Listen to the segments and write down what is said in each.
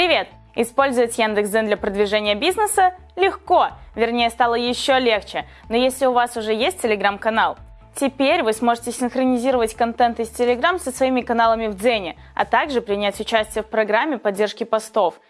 Привет! Использовать Яндекс.Дзен для продвижения бизнеса легко, вернее стало еще легче. Но если у вас уже есть телеграм-канал, теперь вы сможете синхронизировать контент из Telegram со своими каналами в Дзене, а также принять участие в программе поддержки постов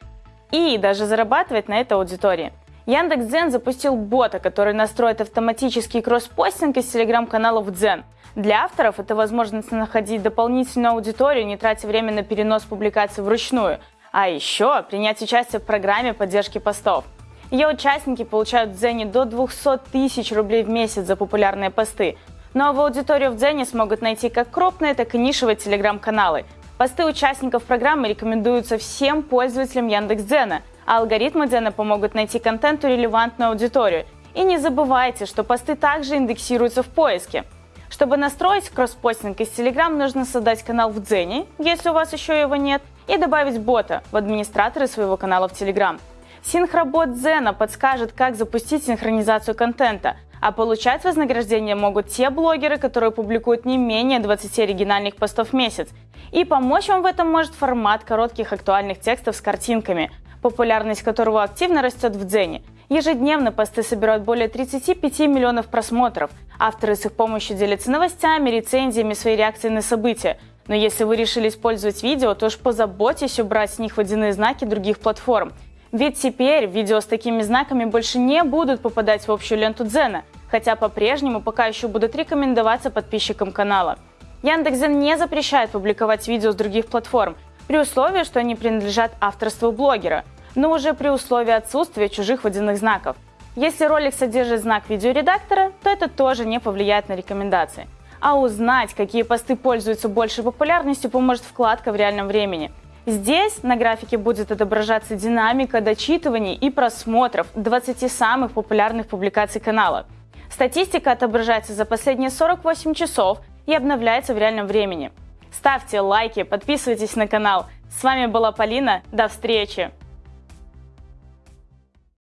и даже зарабатывать на этой аудитории. Яндекс.Дзен запустил бота, который настроит автоматический кросс-постинг из телеграм-каналов в Дзен. Для авторов это возможность находить дополнительную аудиторию, не тратя время на перенос публикаций вручную – а еще принять участие в программе поддержки постов. Ее участники получают в Дзене до 200 тысяч рублей в месяц за популярные посты. В аудиторию в Дзене смогут найти как крупные, так и нишевые телеграм-каналы. Посты участников программы рекомендуются всем пользователям Яндекс.Дзена, а алгоритмы Дзена помогут найти контенту релевантную аудиторию. И не забывайте, что посты также индексируются в поиске. Чтобы настроить кросспостинг из Telegram, нужно создать канал в Дзене, если у вас еще его нет, и добавить бота в администраторы своего канала в Telegram. Синхробот Зена подскажет, как запустить синхронизацию контента, а получать вознаграждение могут те блогеры, которые публикуют не менее 20 оригинальных постов в месяц. И помочь вам в этом может формат коротких актуальных текстов с картинками, популярность которого активно растет в Дзене. Ежедневно посты собирают более 35 миллионов просмотров. Авторы с их помощью делятся новостями, рецензиями, своей реакцией на события – но если вы решили использовать видео, то уж позаботьтесь убрать с них водяные знаки других платформ. Ведь теперь видео с такими знаками больше не будут попадать в общую ленту Дзена, хотя по-прежнему пока еще будут рекомендоваться подписчикам канала. Яндекс.Дзен не запрещает публиковать видео с других платформ, при условии, что они принадлежат авторству блогера, но уже при условии отсутствия чужих водяных знаков. Если ролик содержит знак видеоредактора, то это тоже не повлияет на рекомендации. А узнать, какие посты пользуются большей популярностью, поможет вкладка в реальном времени. Здесь на графике будет отображаться динамика дочитываний и просмотров 20 самых популярных публикаций канала. Статистика отображается за последние 48 часов и обновляется в реальном времени. Ставьте лайки, подписывайтесь на канал. С вами была Полина, до встречи!